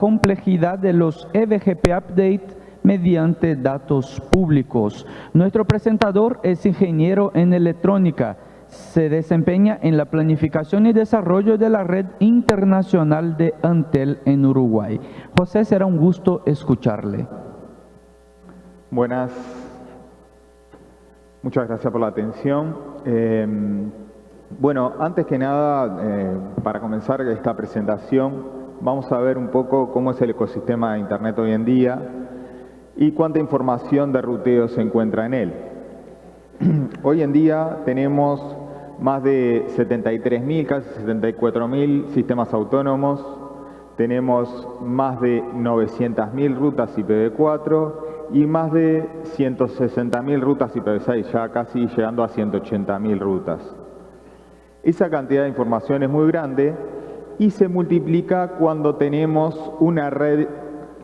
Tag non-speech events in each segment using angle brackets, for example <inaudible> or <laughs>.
complejidad de los EVGP Update mediante datos públicos. Nuestro presentador es ingeniero en electrónica. Se desempeña en la planificación y desarrollo de la red internacional de Antel en Uruguay. José, será un gusto escucharle. Buenas. Muchas gracias por la atención. Eh, bueno, antes que nada, eh, para comenzar esta presentación, vamos a ver un poco cómo es el ecosistema de Internet hoy en día y cuánta información de ruteo se encuentra en él. <clears throat> hoy en día tenemos más de 73.000, casi 74.000 sistemas autónomos, tenemos más de 900.000 rutas IPv4 y más de 160.000 rutas IPv6, ya casi llegando a 180.000 rutas. Esa cantidad de información es muy grande y se multiplica cuando tenemos una red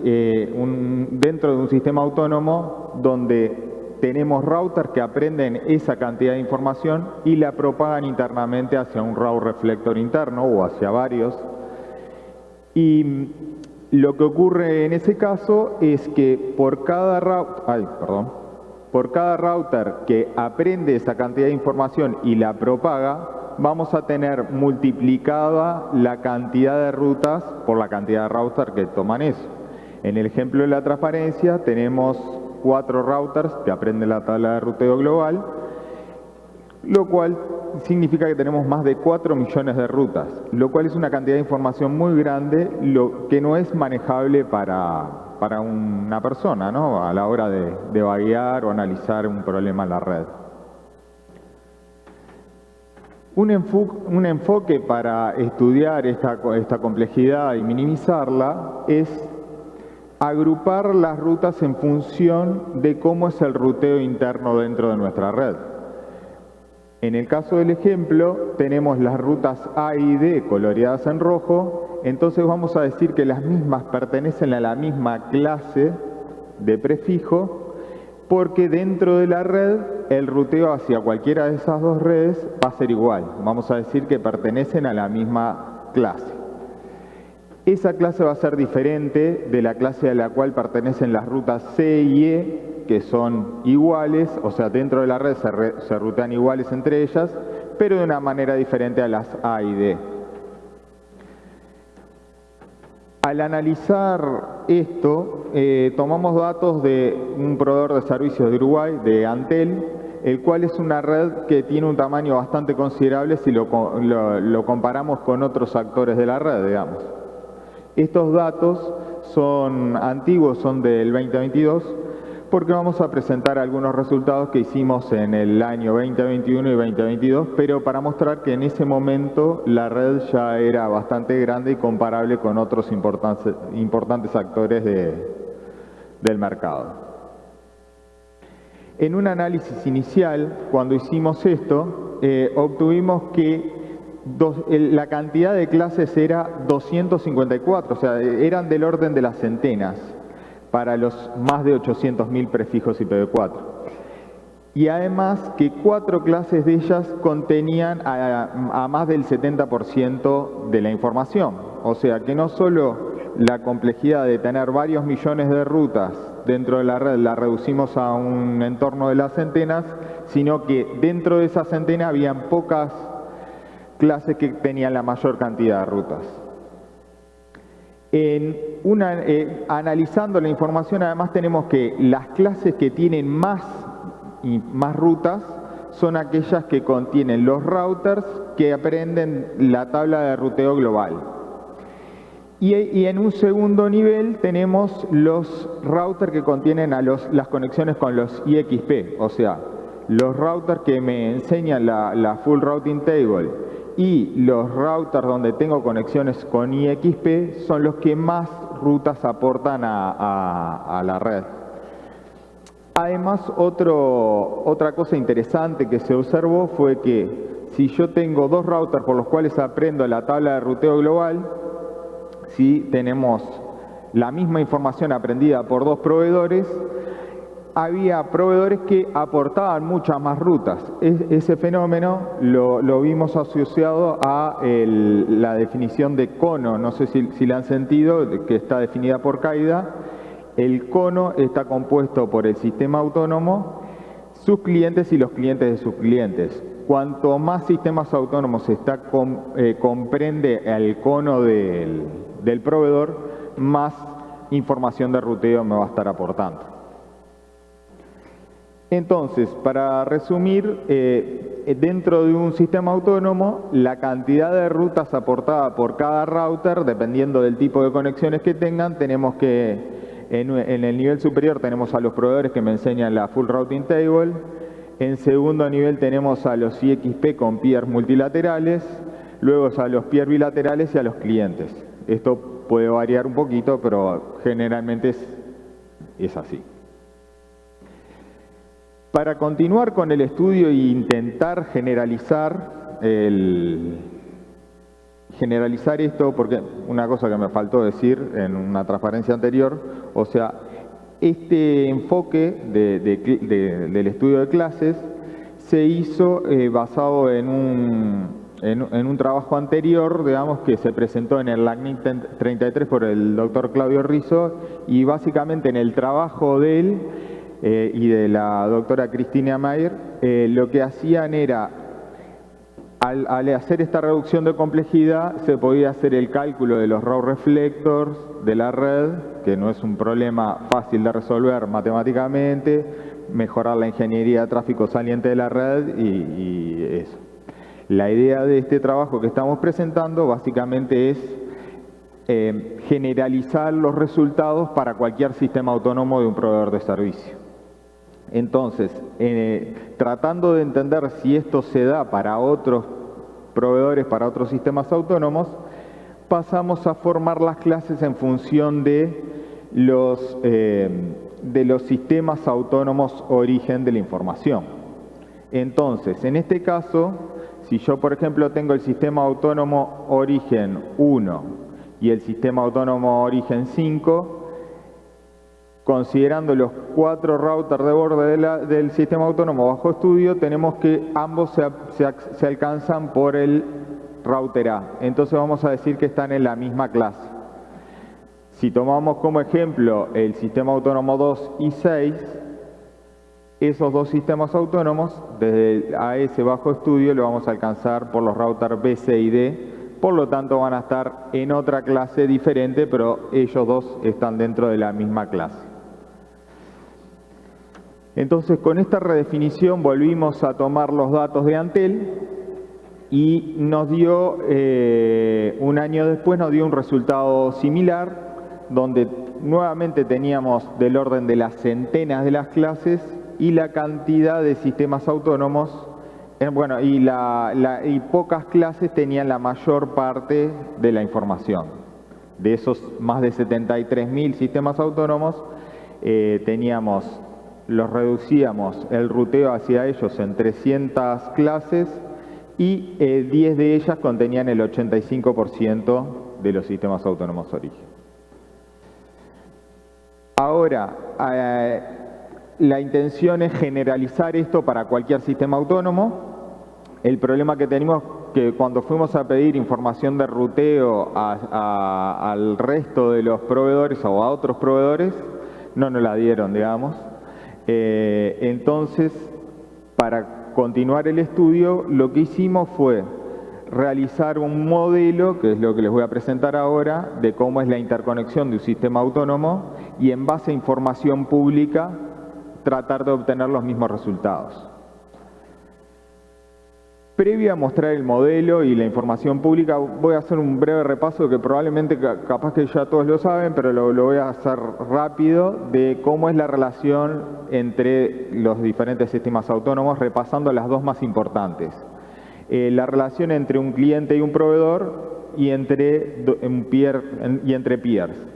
eh, dentro de un sistema autónomo donde tenemos routers que aprenden esa cantidad de información y la propagan internamente hacia un route reflector interno o hacia varios. Y lo que ocurre en ese caso es que por cada ay, perdón, por cada router que aprende esa cantidad de información y la propaga, vamos a tener multiplicada la cantidad de rutas por la cantidad de routers que toman eso. En el ejemplo de la transparencia tenemos cuatro routers que aprenden la tabla de ruteo global, lo cual significa que tenemos más de 4 millones de rutas, lo cual es una cantidad de información muy grande, lo que no es manejable para, para una persona ¿no? a la hora de, de vaguear o analizar un problema en la red. Un, enfoque para estudiar esta, complejidad y minimizarla es agrupar las rutas en función de cómo es el ruteo interno dentro de nuestra red. En el caso del ejemplo, tenemos las rutas A y D coloreadas en rojo, entonces vamos a decir que las mismas pertenecen a la misma clase de prefijo porque dentro de la red el ruteo hacia cualquiera de esas dos redes va a ser igual. Vamos a decir que pertenecen a la misma clase. Esa clase va a ser diferente de la clase a la cual pertenecen las rutas C y E, que son iguales, o sea, dentro de la red se, se rutean iguales entre ellas, pero de una manera diferente a las A y D. Al analizar esto, eh, tomamos datos de un proveedor de servicios de Uruguay, de Antel, el cual es una red que tiene un tamaño bastante considerable si lo, lo comparamos con otros actores de la red, digamos. Estos datos son antiguos, son del 2022, porque vamos a presentar algunos resultados que hicimos en el año 2021 y 2022, pero para mostrar que en ese momento la red ya era bastante grande y comparable con otros importantes, actores del mercado. En un análisis inicial, cuando hicimos esto, eh, obtuvimos que la cantidad de clases era 254, o sea, eran del orden de las centenas para los más de 800.000 prefijos IPv4. Y además que cuatro clases de ellas contenían a, más del 70% de la información. O sea que no solo la complejidad de tener varios millones de rutas dentro de la red la reducimos a un entorno de las centenas, sino que dentro de esa centena habían pocas clases que tenían la mayor cantidad de rutas. En una, eh, analizando la información, además tenemos que las clases que tienen más, y más rutas son aquellas que contienen los routers que aprenden la tabla de ruteo global. Y, en un segundo nivel tenemos los routers que contienen a los, las conexiones con los IXP, o sea, los routers que me enseñan la, la full routing table y los routers donde tengo conexiones con IXP son los que más rutas aportan a, la red. Además, otra cosa interesante que se observó fue que si yo tengo dos routers por los cuales aprendo la tabla de ruteo global, si tenemos la misma información aprendida por dos proveedores, había proveedores que aportaban muchas más rutas. ese fenómeno lo, vimos asociado a la definición de cono, no sé si, si la han sentido, que está definida por CAIDA. El cono está compuesto por el sistema autónomo, sus clientes y los clientes de sus clientes. Cuanto más sistemas autónomos está, eh, comprende el cono del, del proveedor, más información de ruteo me va a estar aportando. Entonces, para resumir, eh, dentro de un sistema autónomo, la cantidad de rutas aportada por cada router, dependiendo del tipo de conexiones que tengan, tenemos que, en, el nivel superior tenemos a los proveedores que me enseñan la Full Routing Table, en segundo nivel tenemos a los IXP con peers multilaterales, luego a los peers bilaterales y a los clientes. Esto puede variar un poquito, pero generalmente es así. Para continuar con el estudio e intentar generalizar, generalizar esto, porque una cosa que me faltó decir en una transparencia anterior, o sea, este enfoque del estudio de clases se hizo eh, basado en un, en, un trabajo anterior, digamos, que se presentó en el LACNIC 33 por el doctor Claudio Rizzo, y básicamente en el trabajo de él eh, y de la doctora Cristina Mayer, eh, lo que hacían era, al, hacer esta reducción de complejidad, se podía hacer el cálculo de los raw reflectors de la red, que no es un problema fácil de resolver matemáticamente, mejorar la ingeniería de tráfico saliente de la red y, eso. La idea de este trabajo que estamos presentando básicamente es eh, generalizar los resultados para cualquier sistema autónomo de un proveedor de servicio. Entonces, eh, tratando de entender si esto se da para otros proveedores, para otros sistemas autónomos, pasamos a formar las clases en función de los, eh, de los sistemas autónomos origen de la información. Entonces, en este caso, si yo, por ejemplo, tengo el sistema autónomo origen 1 y el sistema autónomo origen 5, considerando los cuatro routers de borde del sistema autónomo bajo estudio, tenemos que ambos se, alcanzan por el router A. Entonces vamos a decir que están en la misma clase. Si tomamos como ejemplo el sistema autónomo 2 y 6, esos dos sistemas autónomos, desde el AS bajo estudio, lo vamos a alcanzar por los routers B, C y D, por lo tanto van a estar en otra clase diferente, pero ellos dos están dentro de la misma clase. Entonces con esta redefinición volvimos a tomar los datos de Antel y nos dio, eh, un año después nos dio un resultado similar, donde nuevamente teníamos del orden de las centenas de las clases y la cantidad de sistemas autónomos, bueno, y, y pocas clases tenían la mayor parte de la información. De esos más de 73.000 sistemas autónomos, eh, teníamos los reducíamos el ruteo hacia ellos en 300 clases y 10 eh, de ellas contenían el 85% de los sistemas autónomos origen. Ahora, eh, la intención es generalizar esto para cualquier sistema autónomo. El problema que tenemos que cuando fuimos a pedir información de ruteo al resto de los proveedores o a otros proveedores, no nos la dieron, digamos. Eh, entonces, para continuar el estudio, lo que hicimos fue realizar un modelo, que es lo que les voy a presentar ahora, de cómo es la interconexión de un sistema autónomo y en base a información pública tratar de obtener los mismos resultados. Previo a mostrar el modelo y la información pública, voy a hacer un breve repaso que probablemente capaz que ya todos lo saben, pero lo, voy a hacer rápido, de cómo es la relación entre los diferentes sistemas autónomos, repasando las dos más importantes. Eh, la relación entre un cliente y un proveedor y entre, y entre peers.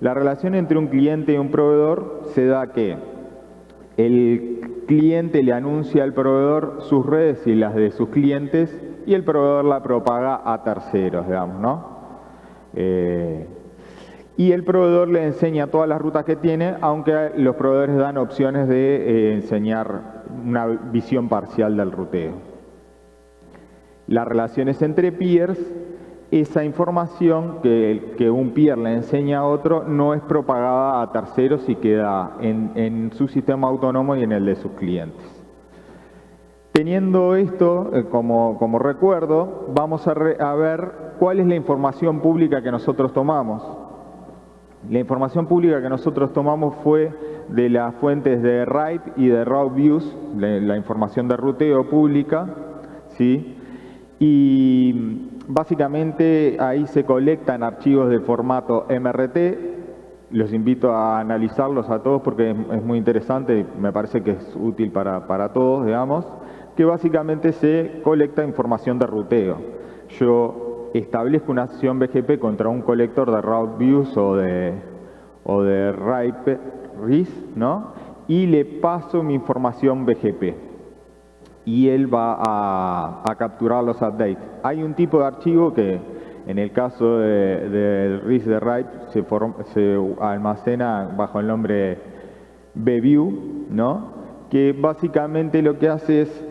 La relación entre un cliente y un proveedor se da que el cliente le anuncia al proveedor sus redes y las de sus clientes y el proveedor la propaga a terceros, digamos, ¿no? Eh, y el proveedor le enseña todas las rutas que tiene, aunque los proveedores dan opciones de eh, enseñar una visión parcial del ruteo. Las relaciones entre peers, esa información que, un peer le enseña a otro no es propagada a terceros y queda en, su sistema autónomo y en el de sus clientes. Teniendo esto eh, como, como, recuerdo, vamos a, ver cuál es la información pública que nosotros tomamos. La información pública que nosotros tomamos fue de las fuentes de Write y de RouteViews, la información de ruteo pública, ¿sí? y básicamente ahí se colectan archivos de formato MRT, los invito a analizarlos a todos porque es muy interesante y me parece que es útil para, para todos, digamos, que básicamente se colecta información de ruteo. Yo establezco una acción BGP contra un colector de route views o de, o de RIPE, RIS, ¿no? y le paso mi información BGP y él va a, capturar los updates. Hay un tipo de archivo que en el caso del RIS de RIPE se, se, almacena bajo el nombre BView, ¿no? que básicamente lo que hace es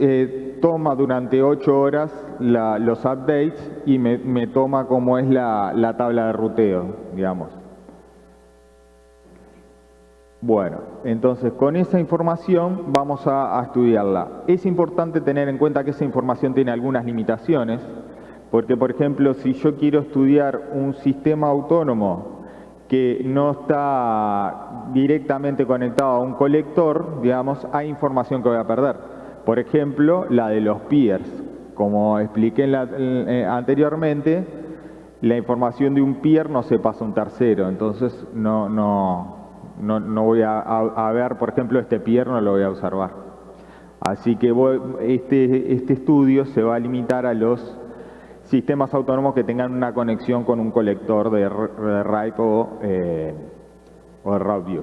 eh, toma durante ocho horas los updates y me, toma como es la, tabla de ruteo, digamos. Bueno, entonces con esa información vamos a, estudiarla. Es importante tener en cuenta que esa información tiene algunas limitaciones, porque por ejemplo, si yo quiero estudiar un sistema autónomo que no está directamente conectado a un colector, digamos, hay información que voy a perder. Por ejemplo, la de los peers. Como expliqué eh, anteriormente, la información de un peer no se pasa a un tercero, entonces no, no, no, voy a, ver, por ejemplo, este peer no lo voy a observar. Así que este, este estudio se va a limitar a los sistemas autónomos que tengan una conexión con un colector de, de o, eh, de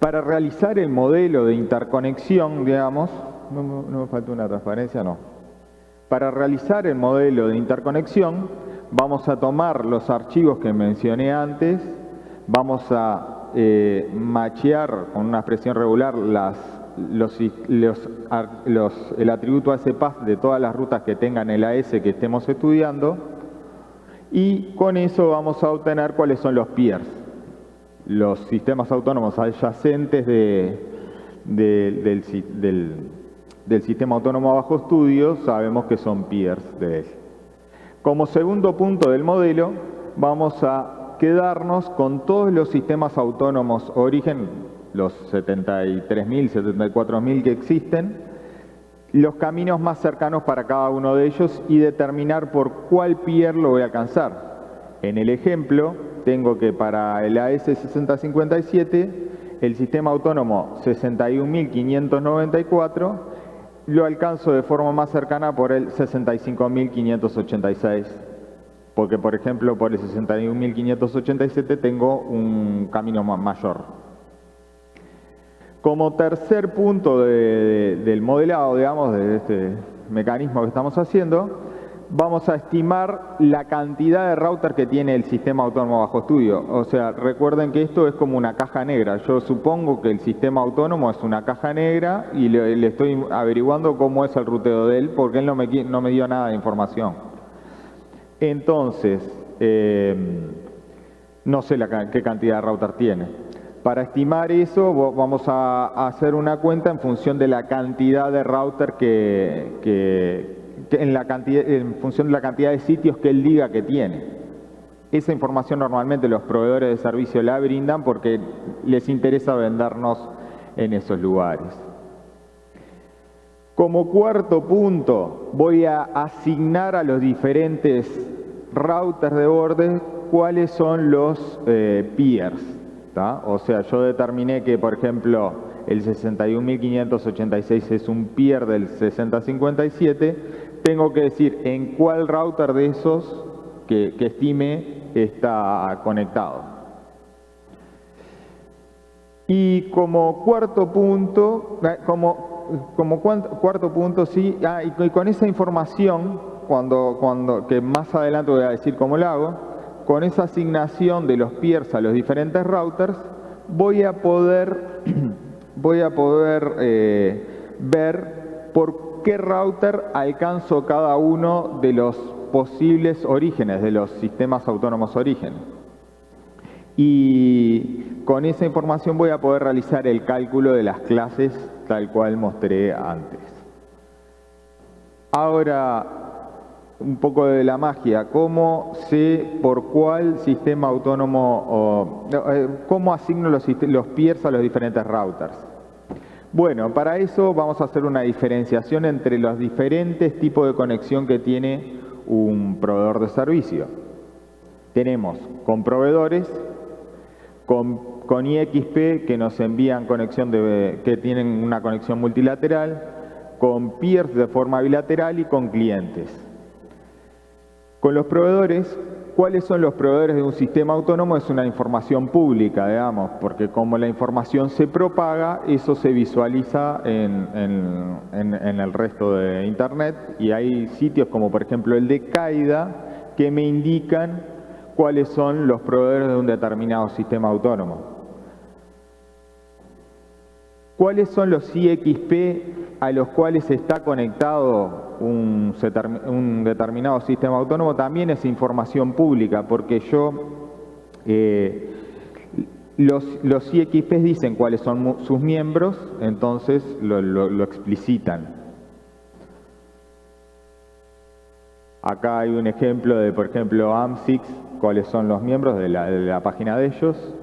Para realizar el modelo de interconexión, digamos, no, me falta una transparencia, no. Para realizar el modelo de interconexión, vamos a tomar los archivos que mencioné antes, vamos a eh, machear con una expresión regular el atributo ASPAS de todas las rutas que tengan el AS que estemos estudiando y con eso vamos a obtener cuáles son los peers, los sistemas autónomos adyacentes de, del, del del sistema autónomo bajo estudio sabemos que son peers de él. Como segundo punto del modelo, vamos a quedarnos con todos los sistemas autónomos origen, los 73.000, 74.000 que existen, los caminos más cercanos para cada uno de ellos y determinar por cuál peer lo voy a alcanzar. En el ejemplo, tengo que para el AS6057, el sistema autónomo 61.594 lo alcanzo de forma más cercana por el 65.586, porque por ejemplo por el 61.587 tengo un camino mayor. Como tercer punto del modelado, digamos, de este mecanismo que estamos haciendo, vamos a estimar la cantidad de router que tiene el sistema autónomo bajo estudio. O sea, recuerden que esto es como una caja negra. Yo supongo que el sistema autónomo es una caja negra y le, estoy averiguando cómo es el ruteo de él porque él no me dio nada de información. Entonces, eh, no sé qué cantidad de router tiene. Para estimar eso vamos a hacer una cuenta en función de la cantidad de router que en, la cantidad, en función de la cantidad de sitios que él diga que tiene. Esa información normalmente los proveedores de servicio la brindan porque les interesa vendernos en esos lugares. Como cuarto punto, voy a asignar a los diferentes routers de borde cuáles son los eh, peers. O sea, yo determiné que, por ejemplo, el 61.586 es un peer del 6057, tengo que decir en cuál router de esos que, estime está conectado. Y como cuarto punto, eh, como, como cuarto punto, sí, ah, y con esa información, cuando, cuando, que más adelante voy a decir cómo lo hago, con esa asignación de los peers a los diferentes routers, voy a poder, <clears throat> voy a poder eh, ver por qué router alcanzo cada uno de los posibles orígenes, de los sistemas autónomos origen. Y con esa información voy a poder realizar el cálculo de las clases tal cual mostré antes. Ahora, un poco de la magia, cómo sé por cuál sistema autónomo, eh, cómo asigno los, los a los diferentes routers. Bueno, para eso vamos a hacer una diferenciación entre los diferentes tipos de conexión que tiene un proveedor de servicio. Tenemos con proveedores, con, con IXP que nos envían conexión de, que tienen una conexión multilateral, con peers de forma bilateral y con clientes. Con los proveedores, ¿cuáles son los proveedores de un sistema autónomo? Es una información pública, digamos, porque como la información se propaga, eso se visualiza en, el resto de Internet y hay sitios como por ejemplo el de CAIDA que me indican cuáles son los proveedores de un determinado sistema autónomo. ¿Cuáles son los IXP a los cuales está conectado un, determinado sistema autónomo también es información pública, porque yo, eh, los, los IXPs dicen cuáles son sus miembros, entonces lo, explicitan. Acá hay un ejemplo de, por ejemplo, AMSIX, cuáles son los miembros de la, página de ellos.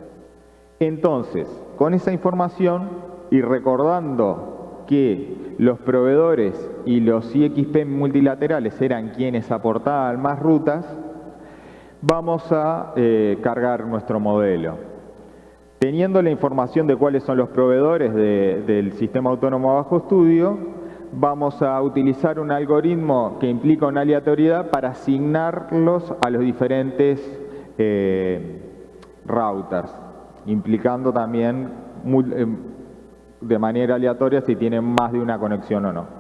Entonces, con esa información y recordando que los proveedores y los IXP multilaterales eran quienes aportaban más rutas, vamos a eh, cargar nuestro modelo. Teniendo la información de cuáles son los proveedores del sistema autónomo bajo estudio, vamos a utilizar un algoritmo que implica una aleatoriedad para asignarlos a los diferentes eh, routers, implicando también eh, de manera aleatoria si tienen más de una conexión o no.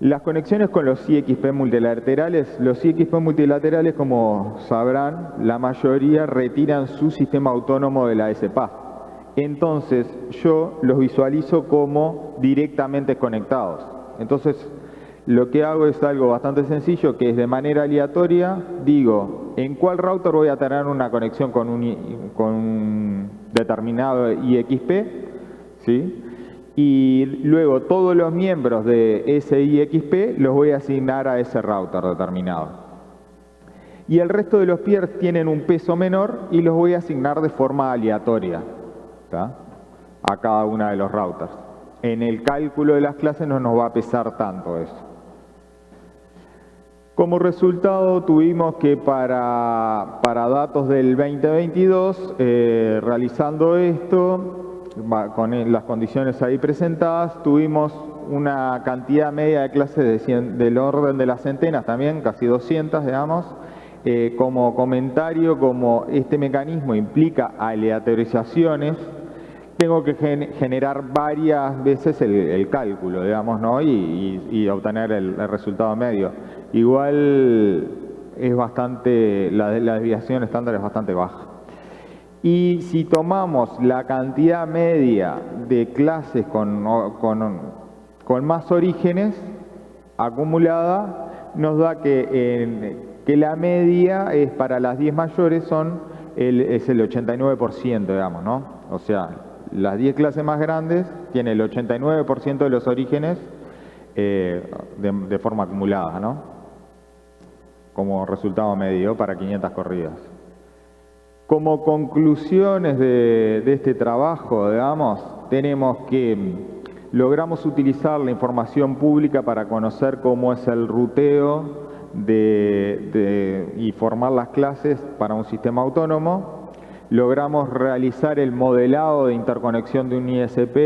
Las conexiones con los IXP multilaterales, los IXP multilaterales, como sabrán, la mayoría retiran su sistema autónomo de la SPA. Entonces, yo los visualizo como directamente conectados. Entonces, lo que hago es algo bastante sencillo, que es de manera aleatoria, digo, ¿en cuál router voy a tener una conexión con un, determinado IXP? Y luego todos los miembros de ese IXP los voy a asignar a ese router determinado. Y el resto de los peers tienen un peso menor y los voy a asignar de forma aleatoria a cada uno de los routers. En el cálculo de las clases no nos va a pesar tanto eso. Como resultado tuvimos que para, para datos del 2022, eh, realizando esto, con las condiciones ahí presentadas, tuvimos una cantidad media de clases del orden de las centenas también, casi 200, digamos. Eh, como comentario, como este mecanismo implica aleatorizaciones, tengo que generar varias veces el, cálculo, digamos, ¿no? y, obtener el, resultado medio. Igual es bastante, la desviación estándar es bastante baja. Y si tomamos la cantidad media de clases con, con, más orígenes acumulada, nos da que, que la media es para las 10 mayores son es el 89%, digamos, ¿no? O sea, las 10 clases más grandes tienen el 89% de los orígenes eh, de, de forma acumulada, ¿no? Como resultado medio para 500 corridas. Como conclusiones de, este trabajo, digamos, tenemos que logramos utilizar la información pública para conocer cómo es el ruteo y formar las clases para un sistema autónomo. Logramos realizar el modelado de interconexión de un ISP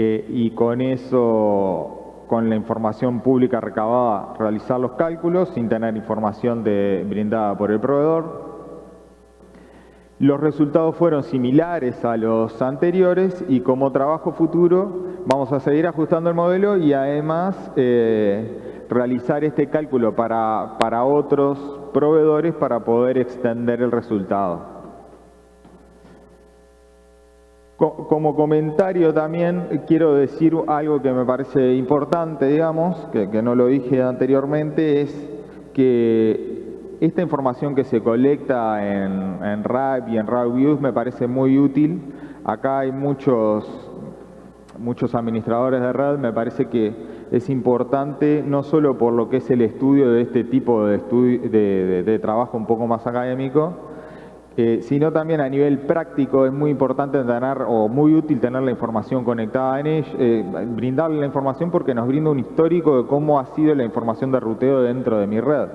eh, y con eso, con la información pública recabada, realizar los cálculos sin tener información brindada por el proveedor. Los resultados fueron similares a los anteriores y como trabajo futuro vamos a seguir ajustando el modelo y además eh, realizar este cálculo para, para otros proveedores para poder extender el resultado. Como comentario también quiero decir algo que me parece importante, digamos, que, no lo dije anteriormente, es que esta información que se colecta en, en RAP y en RAWViews me parece muy útil. Acá hay muchos, muchos administradores de red, me parece que es importante no solo por lo que es el estudio de este tipo de, de, de trabajo un poco más académico, sino también a nivel práctico es muy importante tener o muy útil tener la información conectada en ella, eh, brindarle la información porque nos brinda un histórico de cómo ha sido la información de ruteo dentro de mi red.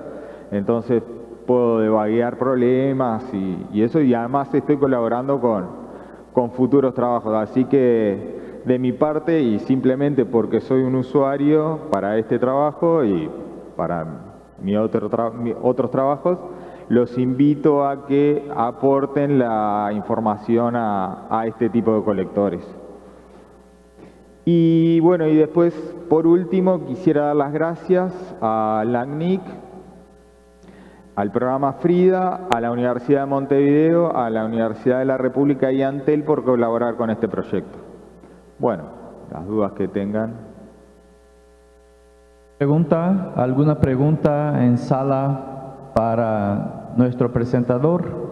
Entonces puedo devaguear problemas y, eso y además estoy colaborando con, con futuros trabajos. Así que de mi parte y simplemente porque soy un usuario para este trabajo y para mi otro otros trabajos, los invito a que aporten la información a, este tipo de colectores. Y bueno, y después, por último, quisiera dar las gracias a LACNIC, al programa FRIDA, a la Universidad de Montevideo, a la Universidad de la República y a Antel por colaborar con este proyecto. Bueno, las dudas que tengan. ¿Pregunta? ¿Alguna pregunta en sala para nuestro presentador.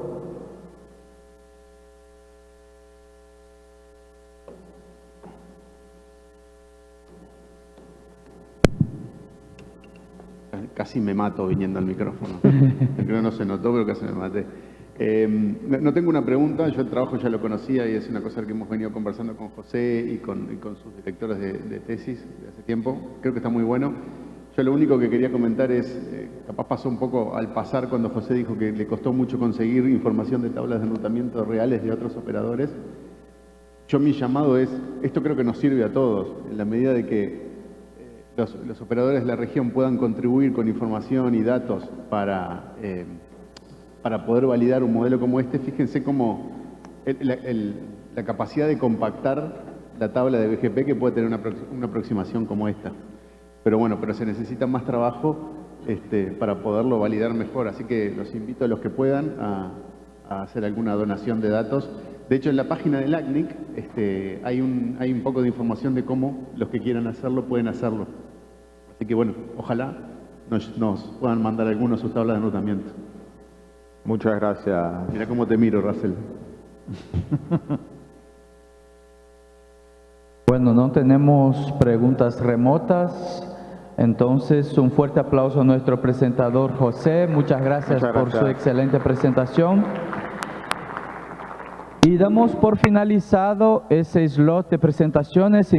Casi me mato viniendo al micrófono. <laughs> Creo que no se notó, pero casi me maté. Eh, no tengo una pregunta, yo el trabajo ya lo conocía y es una cosa que hemos venido conversando con José y con, sus directores de, de, tesis de hace tiempo. Creo que está muy bueno. Yo lo único que quería comentar es, eh, capaz pasó un poco al pasar cuando José dijo que le costó mucho conseguir información de tablas de enrutamiento reales de otros operadores. Yo mi llamado es, esto creo que nos sirve a todos, en la medida de que eh, los, operadores de la región puedan contribuir con información y datos para, eh, para poder validar un modelo como este, fíjense cómo la capacidad de compactar la tabla de BGP que puede tener una aproximación como esta. Pero bueno, pero se necesita más trabajo este, para poderlo validar mejor. Así que los invito a los que puedan a, hacer alguna donación de datos. De hecho, en la página del ACNIC este, hay, un, hay un poco de información de cómo los que quieran hacerlo pueden hacerlo. Así que bueno, ojalá nos, nos puedan mandar algunos sus tablas de anotamiento. Muchas gracias. Mira cómo te miro, Russell. <laughs> Bueno, no tenemos preguntas remotas. Entonces, un fuerte aplauso a nuestro presentador José. Muchas gracias, por su excelente presentación. Y damos por finalizado ese slot de presentaciones.